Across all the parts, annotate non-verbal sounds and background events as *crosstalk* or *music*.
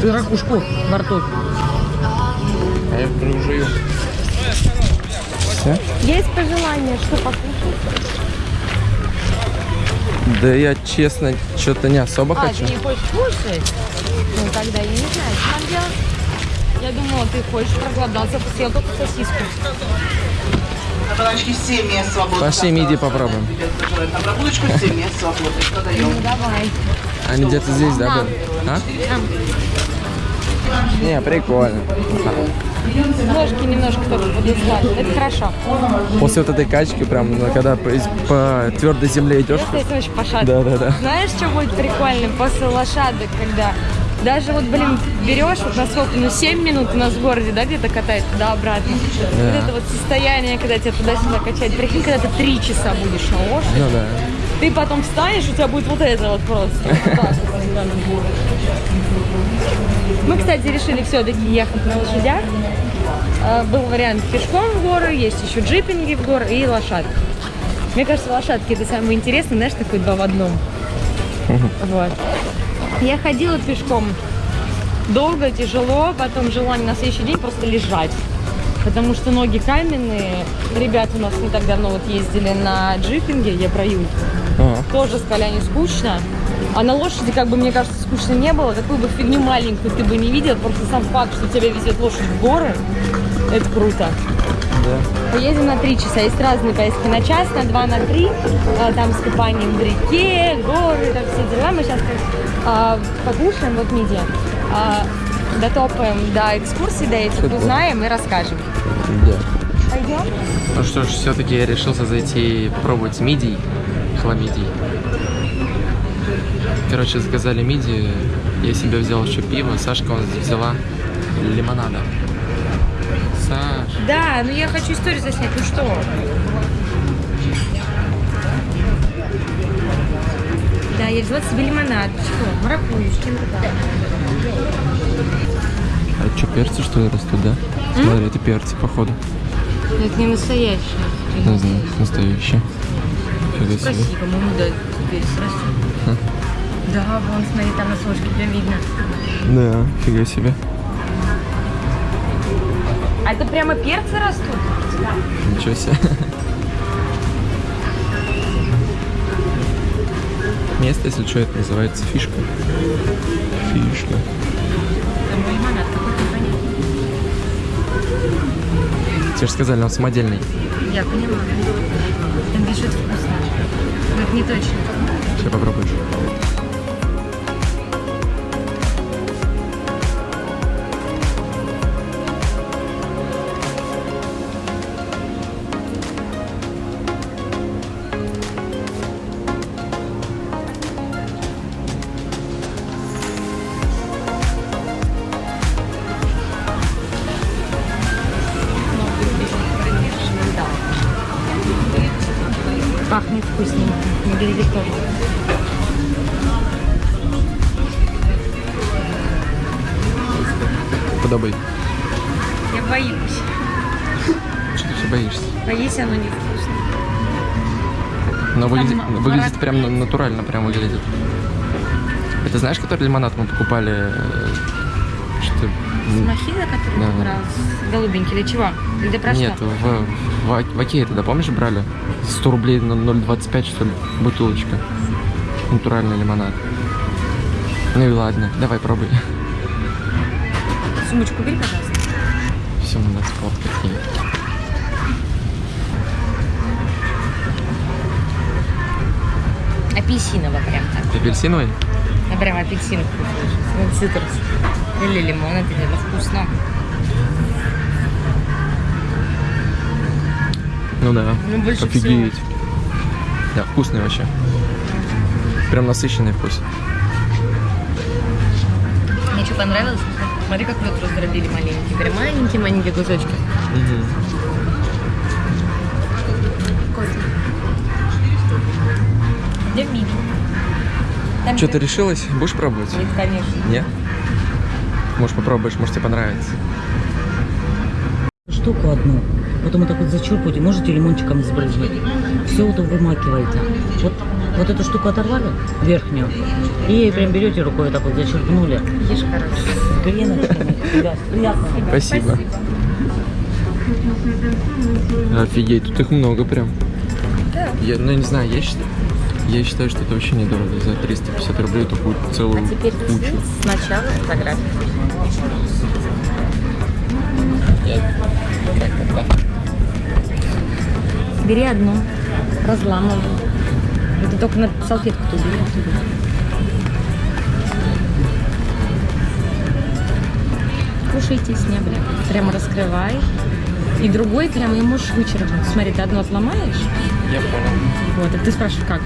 Ты ракушку во рту. А я жую. Все? Есть пожелание, что покушать? Да я честно что-то не особо А, хочу. ты не хочешь кушать? Ну, тогда я не знаю, что нам делать. Я думала, ты хочешь проголодаться, съел только сосиску. Кабаночки 7 мест свободно. Пошли мидии попробуем. На прогулочку 7 мест свободно. Что даем? Ну, давай. Они где-то здесь, да, были? А? Не, прикольно. Ножки немножко только подыскать. Это хорошо. После вот этой качки, прям, когда по, по твердой земле идешь. Я, кстати, очень пошатываюсь. Да, да, да. Знаешь, что будет прикольно после лошадок, когда даже вот, блин, берешь вот на сколько, ну 7 минут у нас в городе, да, где-то катает туда-обратно. Вот это вот состояние, когда тебя туда-сюда качает. Прикинь, когда ты 3 часа будешь на лошади. Ну да. Ты потом встанешь, у тебя будет вот это вот просто. Мы, кстати, решили все-таки ехать на лошадях. А, Был вариант пешком в горы, есть еще джипинги в горы и лошадки. Мне кажется, лошадки это самое интересное, знаешь, такой два в одном. Вот. Я ходила пешком долго, тяжело, потом желание на следующий день просто лежать. Потому что ноги каменные. Ребята у нас не так давно вот ездили на джипинге, я про Юльку. Ага. Тоже сказали, не скучно. А на лошади, как бы, мне кажется, скучно не было. Какую бы фигню маленькую ты бы не видел, просто сам факт, что тебя везет лошадь в горы, это круто. Да. Поедем на три часа. Есть разные поездки на час, на два, на три. А, Там с купанием в реке, горы, там все дела. Мы сейчас покушаем, вот мидия. А, дотопаем до экскурсии, до этих, узнаем и расскажем. Да. Пойдем? Ну что ж, все-таки я решился зайти и попробовать мидий, хламидий. Короче, заказали мидии, я себе взял еще пиво, Сашка он взяла лимонада. Саш, Да, но я хочу историю заснять. Ну что? Да, я взяла себе лимонад. Что? Маракую, с чем-то там. а что, перцы что ли растут, да? Смотри, это перцы, походу. Но это не настоящее. Не знаю, настоящие. Красиво, по-моему, да, теперь растет. Да, вон, смотри, там на сошке прям видно. Да, фига себе. А это прямо перцы растут? Ничего себе. Место, если что, это называется фишка. Фишка. Там лимонад какой-то непонятный. Тебе же сказали, он самодельный. Я поняла. Там пишет вкусно. Но это не точно. Сейчас попробуешь. Пахнет вкусненько. Выглядит тоже. Подобай. Я боюсь. Что ты все боишься? Боюсь, оно не вкусно. Но выглядит, Там выглядит марак- прям на- натурально, прям выглядит. Это знаешь, который лимонад мы покупали? э, Что? м, Махина, который Да, ты да. брал, с голубенький или чего? Или ты про Нет, что? в, в, в Окее тогда, помнишь, брали? 100 рублей на 0,25, что ли, бутылочка. Натуральный лимонад. Ну и ладно, давай пробуй. Сумочку бери, пожалуйста. Все, надо сфоткать ей. Апельсиново прям так. Апельсиновый? Ну, прям апельсин. Цитрус. Или лимон, это вкусно. Ну да. Ну, больше Офигеть. Да, вкусный вообще. Прям насыщенный вкус. Мне что понравилось? Смотри, как лед раздробили маленький. Прям маленькие-маленькие кусочки. Вкусно. Идем мини. Что, ты решилась? Будешь пробовать? Нет, конечно. Нет? Может попробуешь, может тебе понравится. Штуку одну. Потом вот так вот зачерпываете, можете лимончиком сбрызнуть. Все вот вымакиваете. Вот Вот эту штуку оторвали, верхнюю, и прям берете рукой вот так вот зачерпнули. Ешь хорошо. Греночками. Ребят, приятно. Спасибо. Офигеть, тут их много прям. Да. Я, ну, я не знаю, я считаю, я считаю, что это вообще недорого. За 350 рублей такую целую А теперь кучу. сначала фотография. Бери одну, разламывай. Это только на салфетку тут бери. Кушайте с бля. Прямо раскрывай. И другой прямо и можешь вычеркнуть. Смотри, ты одну отломаешь. Я понял. Вот, а ты спрашиваешь, как?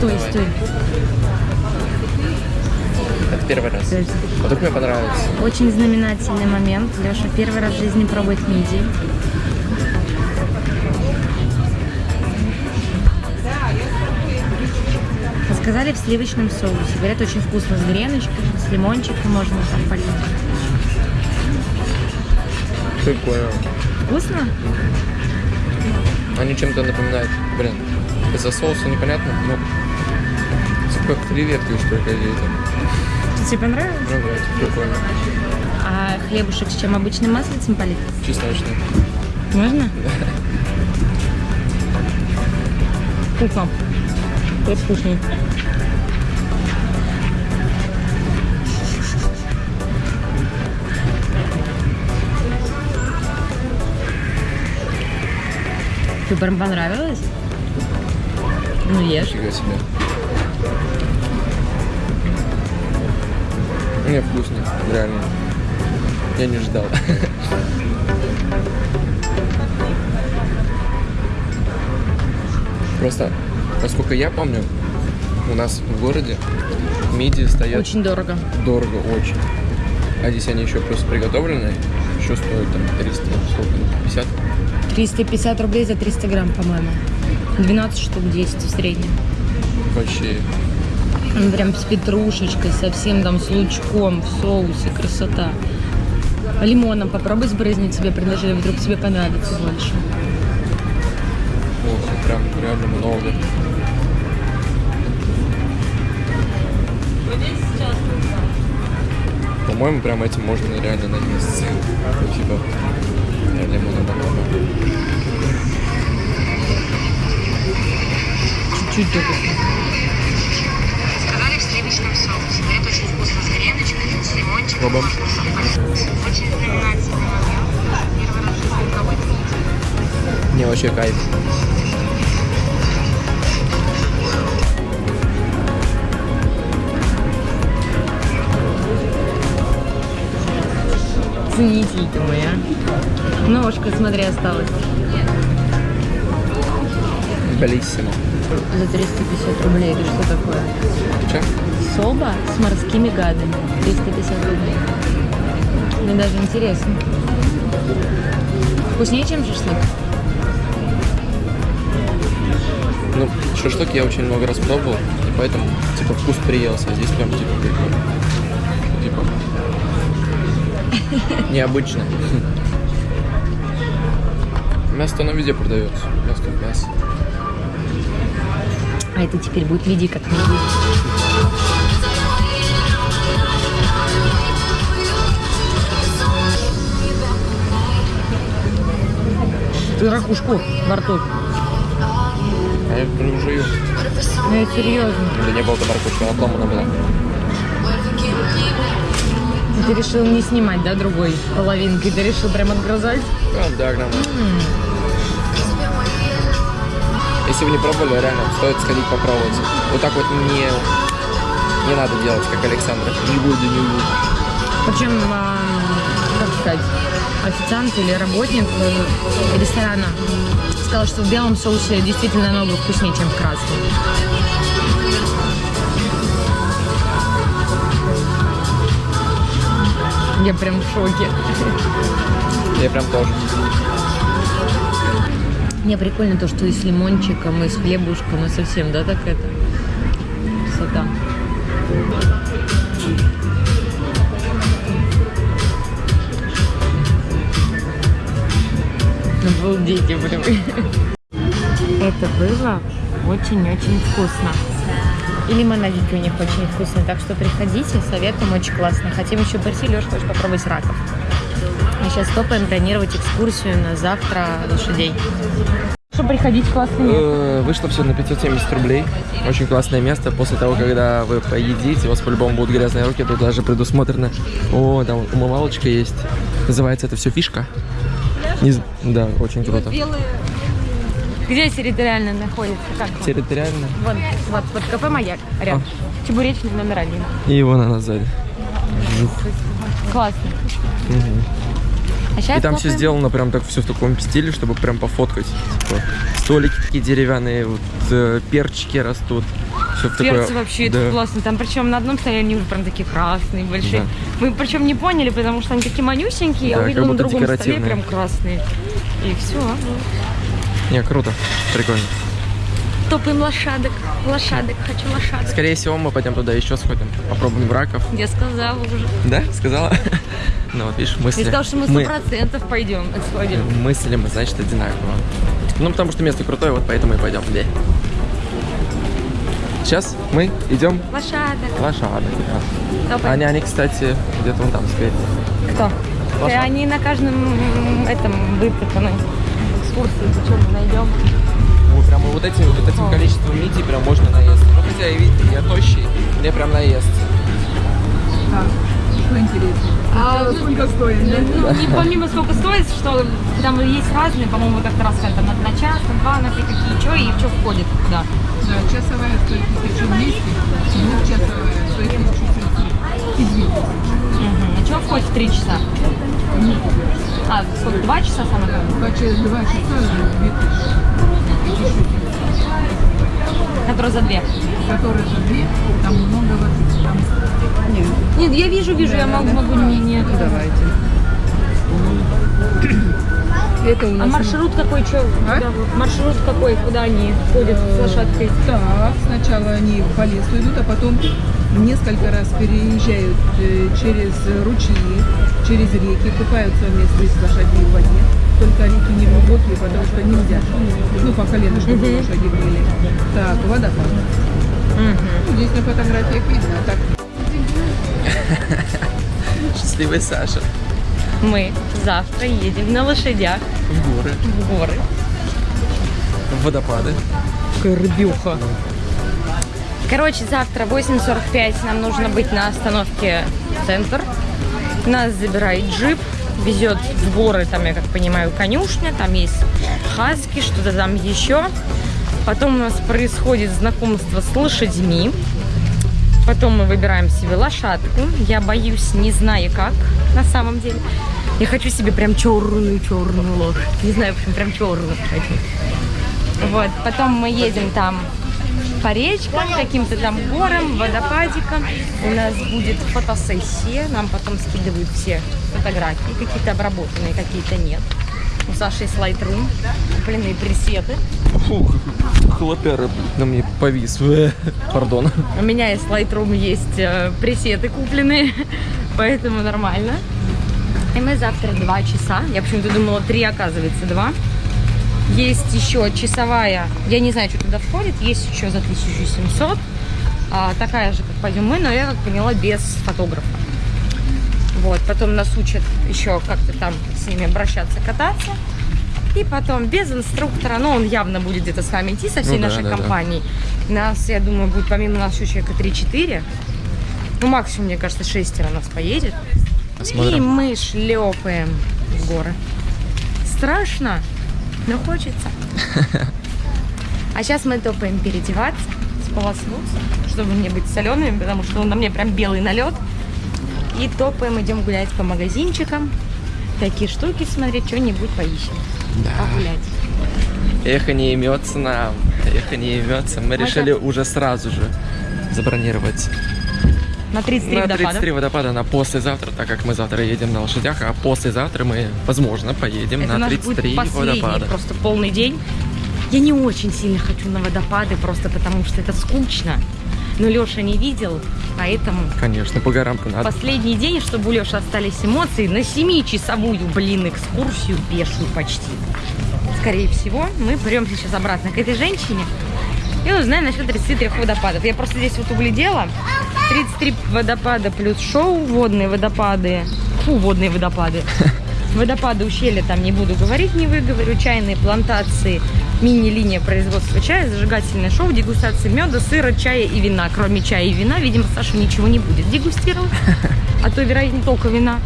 Стой, стой. Это первый раз. Вот так мне понравится. Очень знаменательный момент. Леша первый раз в жизни пробует мидии. Сказали в сливочном соусе. Говорят, очень вкусно с греночкой, с лимончиком можно там полить. Прикольно. Вкусно? Они чем-то напоминают, блин, из-за соуса непонятно, но как что ли какие-то. Тебе понравилось? Ну да, это прикольно. А хлебушек с чем? Обычным маслицем полит? Чесночный. Можно? Вкусно. Это вкуснее. Тебе прям понравилось? Ну, ешь. Фига себе. Не, вкусно, реально. Я не ждал. Просто, насколько я помню, у нас в городе мидии стоят Очень дорого. дорого, очень. А здесь они еще просто приготовленные, еще стоят там 300, сколько, 50? 350 рублей за 300 грамм, по-моему. 12 штук 10 в среднем. Вообще, Прям с петрушечкой, совсем там с лучком, в соусе, красота. Лимоном попробуй сбрызнуть себе, предложили, вдруг тебе понравится больше. ох, прям реально много. По-моему, прям этим можно реально наесться. Ну, Типа, лимона много. Чуть-чуть только. Мидии. Не, вообще кайф. Ценитель ты мой, а. Ножка, смотри, осталась. Белиссимо. За 350 рублей. Это что такое? Че? Соба с морскими гадами. 350 рублей. Мне даже интересно. Вкуснее, чем шашлык? Ну, шашлык я очень много раз пробовал, и поэтому, типа, вкус приелся. А здесь прям, типа. Типа, необычно. *laughs* Мясо оно везде продается. Мясо как мясо. А это теперь будет виде как мидии. Ты ракушку во рту. А я прям жую. Ну, я серьезно. Да не было там морковки, она отломана была. Ты решил не снимать, да, другой половинкой? Ты решил прям отгрызать? А, да, грамм. Если вы не пробовали, реально, стоит сходить попробовать. Вот так вот не, не надо делать, как Александр. Не буду, не буду. Причем, а, как сказать, официант или работник э, ресторана сказал, что в белом соусе действительно намного вкуснее, чем в красном. Я прям в шоке. Я прям тоже. Мне прикольно то, что и с лимончиком, и с хлебушком, и совсем, да, так это? Красота. Обалдеть, блин. Это было очень-очень вкусно. И лимонадики у них очень вкусные, так что приходите, советуем, очень классно. Хотим еще прийти, Леш, хочешь попробовать раков. Мы сейчас топаем бронировать экскурсию на завтра лошадей. Что приходить классный место. Э, Вышло все на 570 рублей. Очень классное место. После того, когда вы поедите, у вас по-любому будут грязные руки. Тут даже предусмотрено. О, там умывалочка есть. Называется это все фишка. Не Да, очень круто. Где территориально находится? Как? Территориально. Вот, вот, вот кафе «Маяк» рядом. Чебуречный номер один. И вон она сзади. Классно. А сейчас И там все сделано прям так все в таком стиле, чтобы прям пофоткать. Типа, столики такие деревянные, вот э, перчики растут. В такое. Перцы вообще это да. классно. Там причем на одном стояли они уже прям такие красные, большие. Да. Мы причем не поняли, потому что они такие манюсенькие, Да, а видно на другом столе прям красные. И все. Не, круто. Прикольно. Топаем лошадок. Лошадок, хочу лошадок. Скорее всего, мы пойдем туда еще сходим. Попробуем раков. Я сказала уже. Да? Сказала? *laughs* Ну вот, видишь, мысли. Я сказала, что мы сто процентов пойдем, сходим. мысли мы, значит, одинаково. Ну, потому что место крутое, вот поэтому и пойдем. Да. Сейчас мы идем Лошадок. лошадок. да. Они, они, кстати, где-то вон там спереди. Кто? Лошадки. Да, они на каждом этом выпытаны. Экскурсии, что мы найдем. Ой, прям вот этим, вот этим количеством мидий прям можно наесться. Ну, хотя, и видите, я тощий, мне прям наесться. Что интересно? А, Сколько стоит? Ну, не помимо сколько стоит, что там есть разные, по-моему, как раз это на, на час, на два, на три, какие, что и что входит туда. Да, часовая стоит тысячу вместе, двухчасовая стоит тысячу и две. А что входит в три часа? А, сколько, два часа самое главное? Два часа, два часа, две тысячи. Еще Который за две. Которые за две, там много воды. Там... Нет, Нет, я вижу, вижу, я могу, могу не, не. давайте. Это у А нас... маршрут какой, что? А? Маршрут какой, куда они ходят с лошадкой? Так, сначала они по лесу идут, а потом несколько раз переезжают э, через ручьи, через реки, купаются вместе с лошадьми в воде. Только реки не глубокие, потому что нельзя. Ну, по колено, чтобы лошади были. Так, водопад. Ну, Здесь на фотографиях видно, а так *laughs* Счастливый Саша. Мы завтра едем на лошадях В горы, в горы. в водопады. Горбюха. Короче, завтра 8.45 нам нужно быть на остановке «Центр». Нас забирает джип, везет в горы, там, я как понимаю, конюшня, там есть хаски, что-то там еще. Потом у нас происходит знакомство с лошадьми. Потом мы выбираем себе лошадку. Я боюсь, не знаю как на самом деле. Я хочу себе прям черную-черную лошадь. Не знаю, в общем, прям черную хочу. Вот, потом мы едем там по речкам, каким-то там горам, водопадикам. У нас будет фотосессия, нам потом скидывают все фотографии, какие-то обработанные, какие-то нет. У Саши есть Lightroom, купленные пресеты. Фух, хлопяра на мне повис. *laughs* Пардон. У меня есть Lightroom, есть э, пресеты купленные, *laughs* поэтому нормально. И мы завтра два часа. Я почему-то думала три, оказывается два. Есть еще часовая, я не знаю, что туда входит, есть еще за 1700. А, такая же, как пойдем мы, но я как поняла, без фотографа. Вот, потом нас учат еще как-то там с ними обращаться, кататься. И потом без инструктора, но он явно будет где-то с нами идти со всей Ну да, нашей да, да. компанией. Нас, я думаю, будет помимо нас еще человека 3-4. Ну, максимум, мне кажется, шестеро нас поедет. И Посмотрим. мы шлепаем в горы. Страшно, но хочется. *laughs* А сейчас мы топаем переодеваться, сполоснуться, чтобы не быть солеными, потому что на мне прям белый налет. И топаем, идем гулять по магазинчикам, такие штуки смотреть, что-нибудь поищем. Погулять. Эхо не имется нам. Эхо не имется. Мы Мы решили уже сразу же забронировать На 33 на водопада. 33 водопада на послезавтра, так как мы завтра едем на лошадях, а послезавтра мы, возможно, поедем Это на наш 33 будет водопада. просто полный день. Я не очень сильно хочу на водопады, просто потому что это скучно. Но Леша не видел, поэтому Конечно, по горам-то надо. последний день, чтобы у Леши остались эмоции, на 7-часовую, блин, экскурсию пешую почти. Скорее всего, мы премся сейчас обратно к этой женщине и узнаем насчет 33 водопадов. Я просто здесь вот углядела. 33 водопада плюс шоу, водные водопады. Фу, водные водопады. *laughs* Водопады ущелья там не буду говорить, не выговорю. Чайные плантации, мини-линия производства чая, зажигательное шоу, дегустация меда, сыра, чая и вина. Кроме чая и вина, видимо, Саша ничего не будет дегустировать. А то, вероятно, только вина.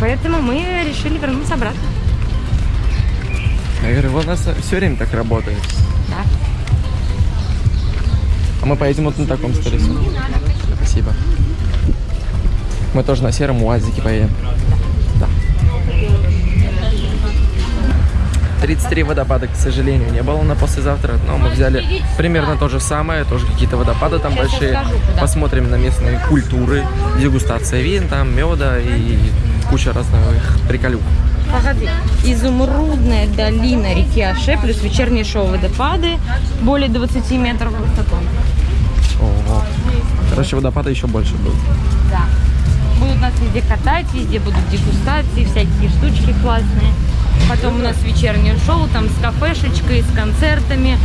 Поэтому мы решили вернуться обратно. Я говорю, у нас все время так работает. Да. А мы поедем вот на таком сторису. Спасибо. Мы тоже на сером УАЗике поедем. 33 водопада, к сожалению, не было на послезавтра, но мы взяли примерно то же самое, тоже какие-то водопады там Сейчас большие. расскажу. Посмотрим на местные культуры, дегустация вин, там меда и куча разных приколюк. Погоди. Изумрудная долина реки Аше плюс вечерние шоу водопады более 20 метров в высоту. Ого. Короче, водопада еще больше будет. Да. Будут нас везде катать, везде будут дегустации, всякие штучки классные. Потом у нас вечернее шоу, там с кафешечкой, с концертами.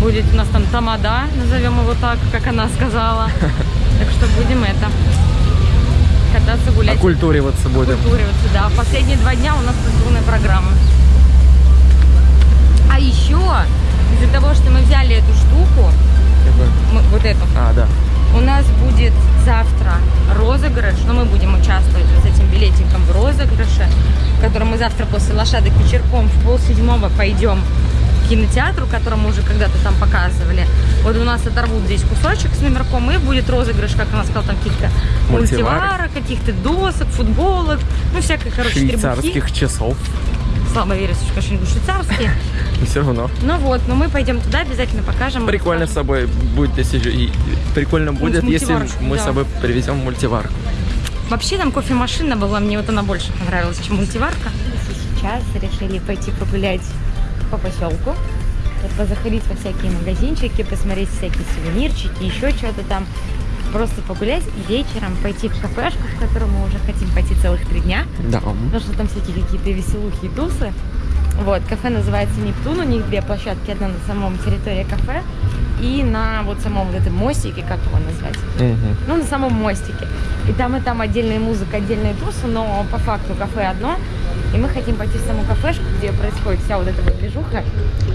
Будет у нас там тамада, назовем его так, как она сказала. *laughs* Так что будем это кататься, гулять. Оккультуриваться будем. культуриваться, да. Последние два дня у нас культурная программа. А еще, из-за того, что мы взяли эту штуку, мы- вот эту, А, да. У нас будет завтра розыгрыш, но мы будем участвовать с этим билетиком в розыгрыше, в котором мы завтра после лошадок вечерком в полседьмого пойдем к кинотеатру, который мы уже когда-то там показывали. Вот у нас оторвут здесь кусочек с номерком, и будет розыгрыш, как она сказала, там каких-то Мультиварок. мультиварок, каких-то досок, футболок, ну всякой, короче, требухи. Швейцарских часов. Слабо верится, что, конечно, не швейцарские. *laughs* Все равно. Ну вот, но мы пойдем туда, обязательно покажем. Прикольно с собой будет, если же- прикольно будет, если мы да. с собой привезем мультиварку. Вообще там кофемашина была, мне вот она больше понравилась, чем мультиварка. Сейчас решили пойти погулять по поселку. Вот позаходить во всякие магазинчики, посмотреть всякие сувенирчики, еще что-то там. Просто погулять и вечером пойти в кафешку, в которую мы уже хотим пойти целых три дня. Да. Потому что там всякие какие-то веселухи и тусы. Вот, кафе называется Нептун, у них две площадки, одна на самом территории кафе и на вот самом вот этом мостике, как его назвать? Мгм. Ну, на самом мостике. И там и там отдельная музыка, отдельные тусы, но по факту кафе одно. И мы хотим пойти в саму кафешку, где происходит вся вот эта вот движуха,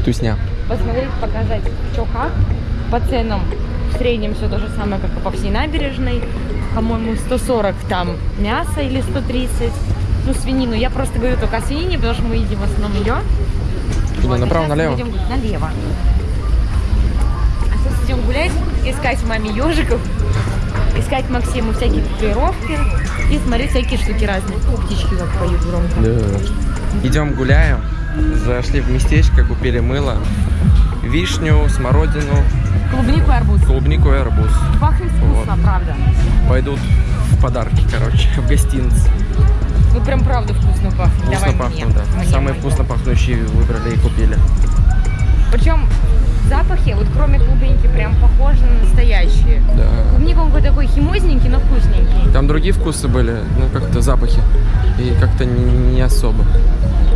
Тусня. посмотреть, показать, что как. По ценам в среднем все то же самое, как и по всей набережной. По-моему, 140 там мясо или 130. Ну, свинину. Я просто говорю только о свинине, потому что мы едим в основном ее. Куда, Вот, направо, налево? идем налево. А сейчас идем гулять, искать маме ежиков, искать Максиму всякие татуировки и смотреть всякие штуки разные. Птички как поют громко. Да. Идем гуляем. Зашли в местечко, купили мыло, вишню, смородину, Клубнику и арбуз. клубнику и арбуз. Пахнет вкусно, правда. Пойдут в подарки, короче, в гостиниц. Ну прям правда вкусно пахнет. Вкусно Давай пахнут, мне. да. Мне, Самые мне. вкусно пахнущие выбрали и купили. Причем запахи, вот кроме клубники, прям похожи на настоящие. Да. Клубника он такой химозненький, но вкусненький. Там другие вкусы были, ну как-то запахи. И как-то не, особо.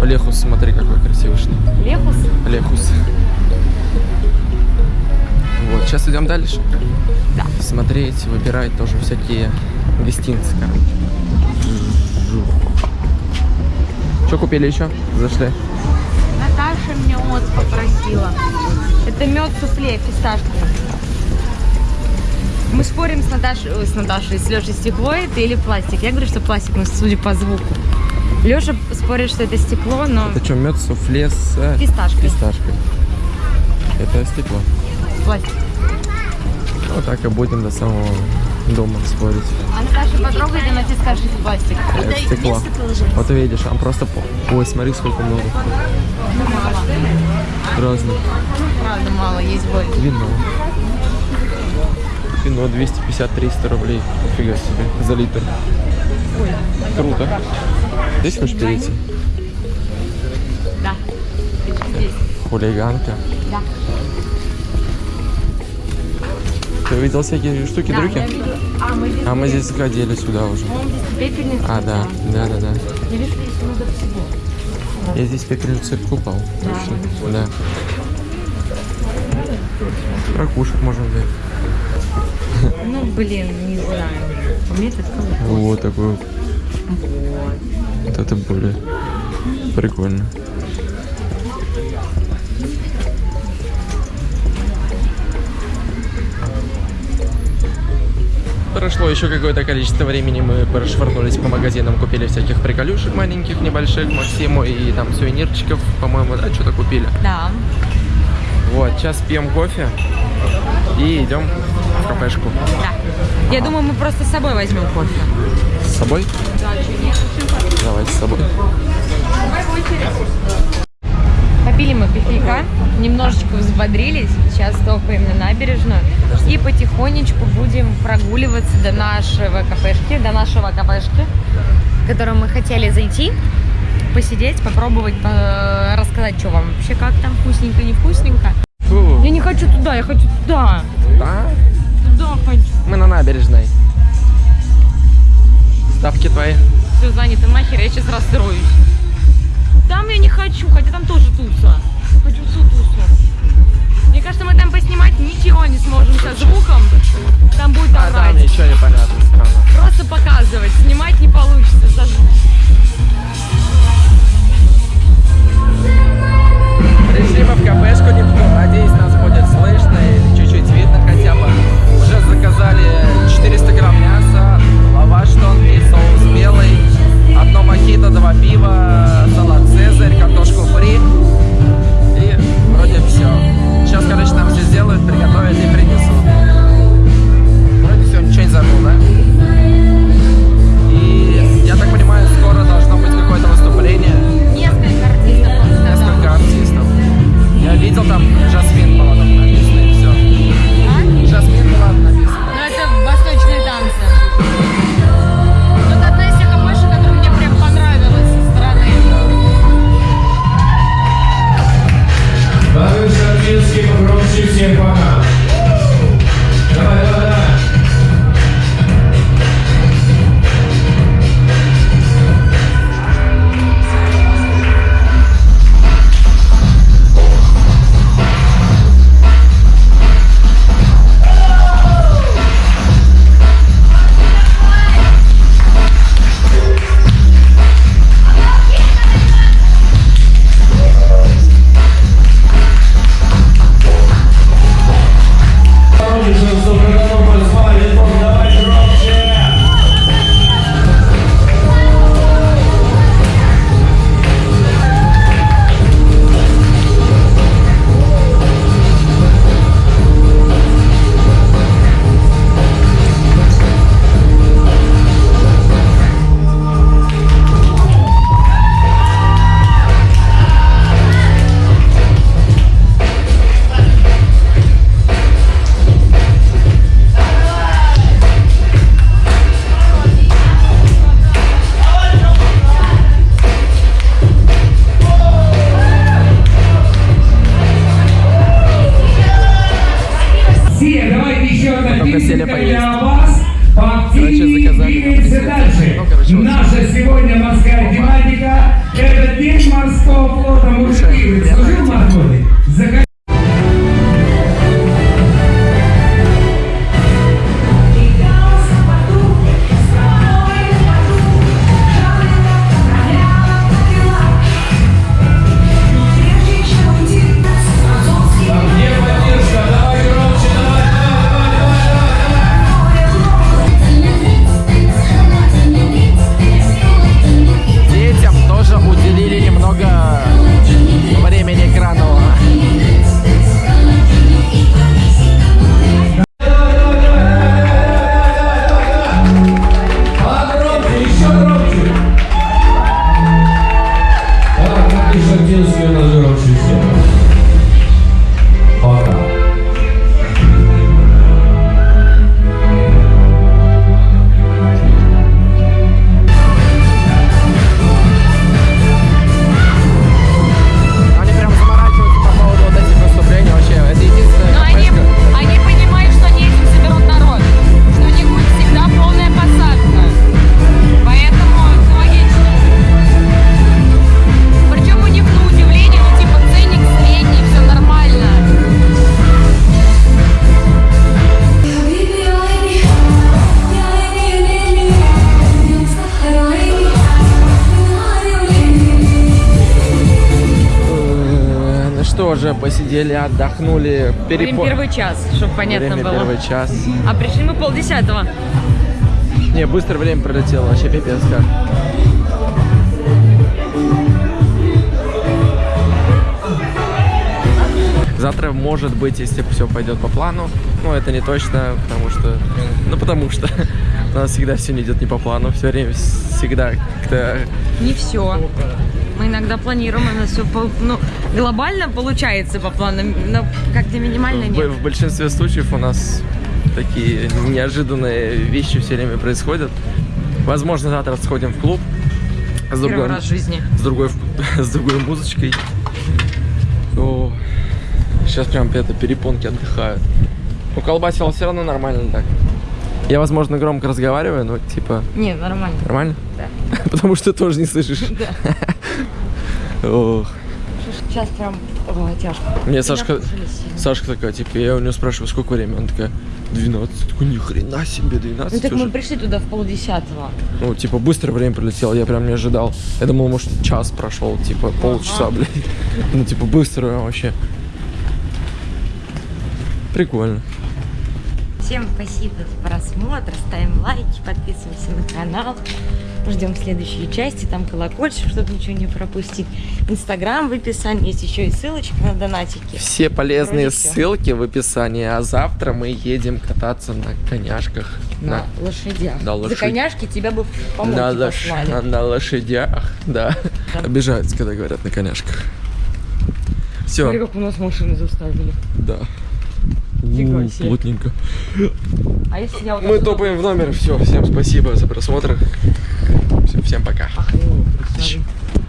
Лехус, смотри, какой красивый. Лехус. Лехус. Вот, сейчас идем дальше. Да. Смотреть, выбирать тоже всякие гостиницы, короче. Что купили еще? Зашли. Наташа меня вот попросила. Это мед суфле фисташковый. Мы спорим с Наташей, с Наташей, с Лешей, стекло это или пластик. Я говорю, что пластик, но судя по звуку. Леша спорит, что это стекло, но Это что, мед суфле с э, фисташкой. фисташкой? Это стекло. Пластик. Вот так и будем до самого дома спорить. А Наташа потрогает, она тебе скажет, что пластик. Это стекло. Вот увидишь, а просто... по- Ой, смотри, сколько много. Разных. Правда, мало, есть больше. Вино. Вино 250-300 рублей. Фига себе. За литр. Круто. Здесь хочешь перейти? Да. Хулиганка. Да. Ты видел всякие штуки, Да, дрюки? видела. А, мы здесь А мы были. здесь сходили сюда уже. А, да, да, да, да. Я здесь много всего. Я здесь пепельный цирк упал. Точно. Да. Ракушек можно взять. Ну, блин, не знаю. У меня это. Вот такой вот. Вот это более прикольно. Прошло еще какое-то количество времени, мы прошвырнулись по магазинам, купили всяких приколюшек маленьких, небольших Максиму и там сувенирчиков, по-моему, да, что-то купили. Да. Вот, сейчас пьем кофе и идем в кафешку. Да. Я думаю, мы просто с собой возьмем кофе. С собой? Да, что нет? Давайте с собой. Попили мы кофейка, немножечко взбодрились, сейчас топаем на набережную и потихонечку будем прогуливаться до нашего кафешки, до нашего кафешки, в которую мы хотели зайти, посидеть, попробовать, по- рассказать, что вам вообще, как там, вкусненько, не вкусненько. Фу. Я не хочу туда, я хочу туда, Да? туда хочу. Мы на набережной. Ставки твои. Все занято нахер, я сейчас расстроюсь. Там я не хочу, хотя отдохнули. Время перепо- первый час, чтобы понятно Время было. первый час. А пришли мы полдесятого. Не, быстро время пролетело, вообще пипец как. Завтра, может быть, если все пойдет по плану, но это не точно, потому что, ну потому что *laughs* у нас всегда все не идет не по плану, все время всегда как-то Не все. Мы иногда планируем, у нас все ну, глобально получается по плану, но как-то минимально в, нет. в большинстве случаев у нас такие неожиданные вещи все время происходят. Возможно, завтра сходим в клуб с Первый другой, раз в жизни. с другой, *laughs* с другой музычкой. О, сейчас прям это перепонки отдыхают. Ну, колбасило все равно нормально так. Я, возможно, громко разговариваю, но типа Не, нормально. нормально? Да. *laughs* Потому что тоже не слышишь. *laughs* Ох. Сейчас прям о, тяжко. Мне И Сашка. Сашка такая, типа, я у нее спрашиваю, сколько времени? Она такая, 12. Я такой, ни хрена себе, 12 Ну так уже. мы пришли туда в полдесятого. Ну, типа, быстро время пролетело, я прям не ожидал. Я думал, может, час прошел, типа, полчаса, блядь. Ну, типа, быстро вообще. Прикольно. Всем спасибо за просмотр, ставим лайки, подписываемся на канал. Ждем следующей части, там колокольчик, чтобы ничего не пропустить. Инстаграм в описании, есть еще и ссылочка на донатики. Все полезные Вроде ссылки в описании, а завтра мы едем кататься на коняшках. На лошадях. На За лошадь- коняшки тебя бы в помойке на, лош- на- на лошадях, да. Да. Обижаются, когда говорят на коняшках. Все, Смотри, как у нас машины заставили. да. Фига У, себе. Плотненько. А если я вот Мы отсюда топаем в номер. Все, всем спасибо за просмотр. Всё, Всем пока. Охренеть, смотри.